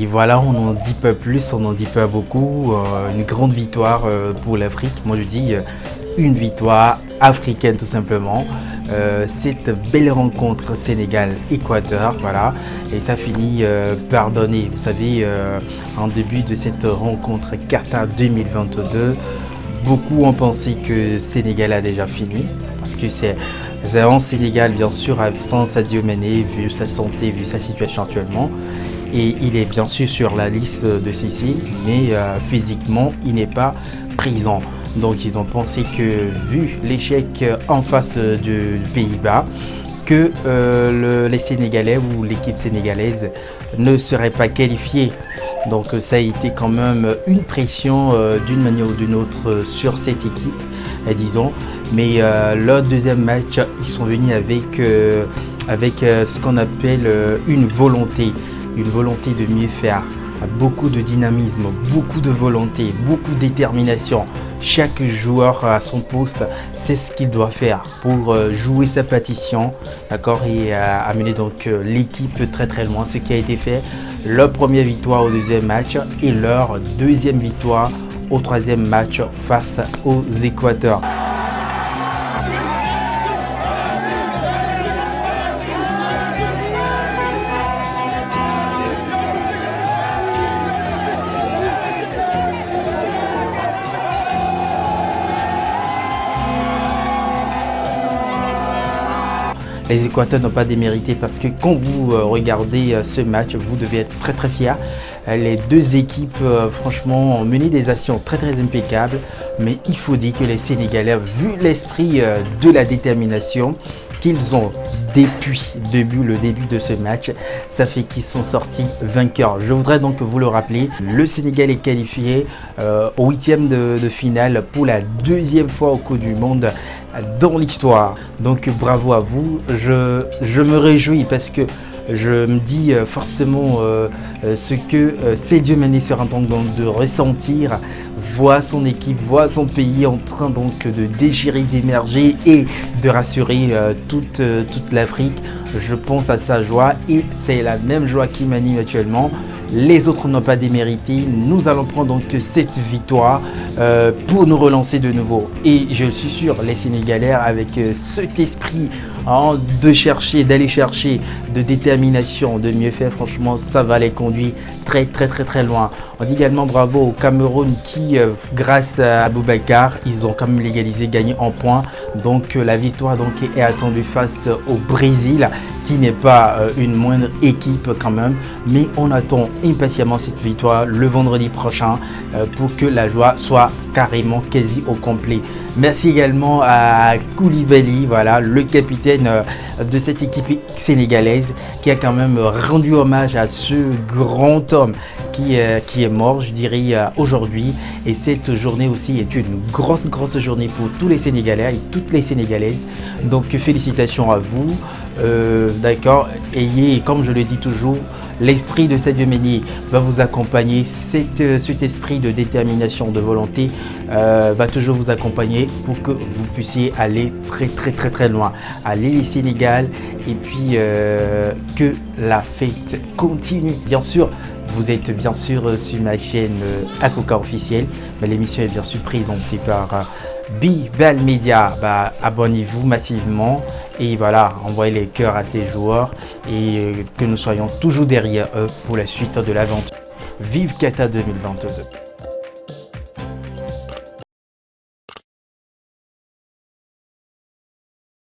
Et voilà, on n'en dit pas plus, on n'en dit pas beaucoup. Euh, une grande victoire euh, pour l'Afrique. Moi, je dis euh, une victoire africaine tout simplement. cette belle rencontre Sénégal-Équateur, voilà. Et ça finit par donner, vous savez, en début de cette rencontre Qatar 2022, beaucoup ont pensé que Sénégal a déjà fini. Parce que c'est en Sénégal, bien sûr, sans Sadio Mané, vu sa santé, vu sa situation actuellement et il est bien sûr sur la liste de Sissi, mais euh, physiquement, il n'est pas présent. Donc ils ont pensé que, vu l'échec en face du Pays-Bas, que euh, les Sénégalais ou l'équipe sénégalaise ne serait pas qualifiée. Donc ça a été quand même une pression euh, d'une manière ou d'une autre sur cette équipe, disons. Mais leur deuxième match, ils sont venus avec, avec ce qu'on appelle une volonté une volonté de mieux faire, beaucoup de dynamisme, beaucoup de volonté, beaucoup de détermination. Chaque joueur à son poste c'est ce qu'il doit faire pour euh, jouer sa partition d'accord et euh, amener donc euh, l'équipe très très loin. Ce qui a été fait, leur première victoire au deuxième match et leur deuxième victoire au troisième match face aux Équateurs. Les Équateurs n'ont pas démérité parce que quand vous euh, regardez euh, ce match, vous devez être très très fiers. Euh, les deux équipes, franchement, ont mené des actions très très impeccables. Mais il faut dire que les Sénégalais, vu l'esprit de la détermination qu'ils ont depuis le début de ce match, ça fait qu'ils sont sortis vainqueurs. Je voudrais donc vous le rappeler, le Sénégal est qualifié au huitième de, finale pour la deuxième fois au cours du monde dans l'histoire. Donc bravo à vous, je, me réjouis parce que je me dis euh, forcément euh, euh, ce que ces dieux Mané sera en train de ressentir, voit son équipe, voit son pays en train donc de déchirer, d'émerger et de rassurer toute, toute l'Afrique. Je pense à sa joie et c'est la même joie qui m'anime actuellement les autres n'ont pas démérité. Nous allons prendre donc cette victoire euh, pour nous relancer de nouveau. Et je suis sûr, les Sénégalais, avec euh, cet esprit hein, de chercher, d'aller chercher, de détermination, de mieux faire, franchement, ça va les conduire très très très très loin. On dit également bravo au Cameroun qui, euh, grâce à Aboubacar, ils ont quand même légalisé, gagné en points. Donc la victoire donc, est attendue face au Brésil qui n'est pas une moindre équipe quand même. Mais on attend impatiemment cette victoire le vendredi prochain euh, pour que la joie soit carrément quasi au complet. Merci également à Koulibaly, voilà, le capitaine euh, de cette équipe sénégalaise qui a quand même rendu hommage à ce grand homme qui, euh, qui est mort, je dirais, aujourd'hui. Et cette journée aussi est une grosse, grosse journée pour tous les Sénégalais et toutes les Sénégalaises. Donc félicitations à vous. D'accord Ayez, comme je le dis toujours, L'esprit de Sadio Meunier va vous accompagner. Euh, cet, esprit de détermination, de volonté euh, va toujours vous accompagner pour que vous puissiez aller très très très très loin. Aller les Sénégal et puis euh, que la fête continue. Bien sûr, vous êtes bien sûr sur ma chaîne Akoka officielle. L'émission est bien sûr présentée par Bibel Media, bah, abonnez-vous massivement et voilà, envoyez les cœurs à ces joueurs et euh, que nous soyons toujours derrière eux pour la suite de l'aventure. Vive Kata 2022